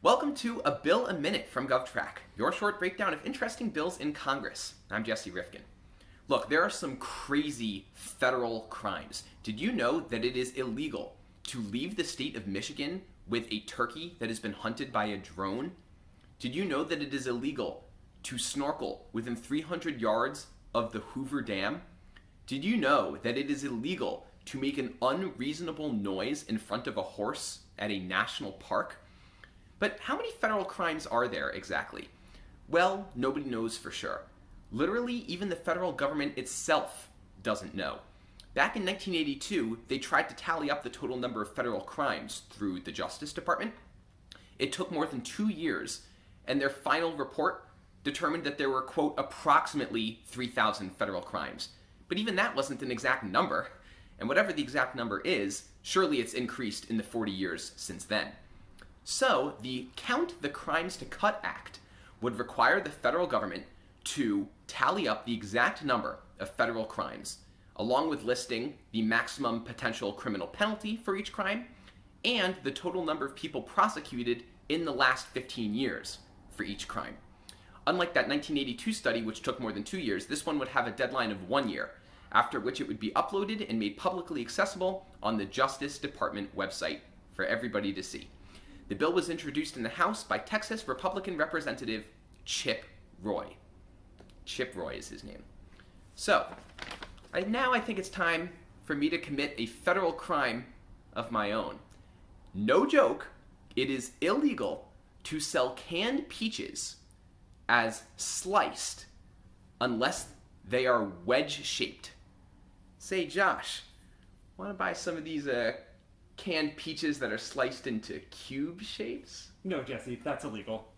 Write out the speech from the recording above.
Welcome to A Bill a Minute from GovTrack, your short breakdown of interesting bills in Congress. I'm Jesse Rifkin. Look, there are some crazy federal crimes. Did you know that it is illegal to leave the state of Michigan with a turkey that has been hunted by a drone? Did you know that it is illegal to snorkel within 300 yards of the Hoover Dam? Did you know that it is illegal to make an unreasonable noise in front of a horse at a national park? But how many federal crimes are there exactly? Well, nobody knows for sure. Literally, even the federal government itself doesn't know. Back in 1982, they tried to tally up the total number of federal crimes through the Justice Department. It took more than two years, and their final report determined that there were, quote, approximately 3,000 federal crimes. But even that wasn't an exact number, and whatever the exact number is, surely it's increased in the 40 years since then. So, the Count the Crimes to Cut Act would require the federal government to tally up the exact number of federal crimes, along with listing the maximum potential criminal penalty for each crime and the total number of people prosecuted in the last 15 years for each crime. Unlike that 1982 study, which took more than two years, this one would have a deadline of one year, after which it would be uploaded and made publicly accessible on the Justice Department website for everybody to see. The bill was introduced in the House by Texas Republican Representative Chip Roy. Chip Roy is his name. So, I, now I think it's time for me to commit a federal crime of my own. No joke, it is illegal to sell canned peaches as sliced unless they are wedge-shaped. Say, Josh, want to buy some of these uh, canned peaches that are sliced into cube shapes? No, Jesse, that's illegal.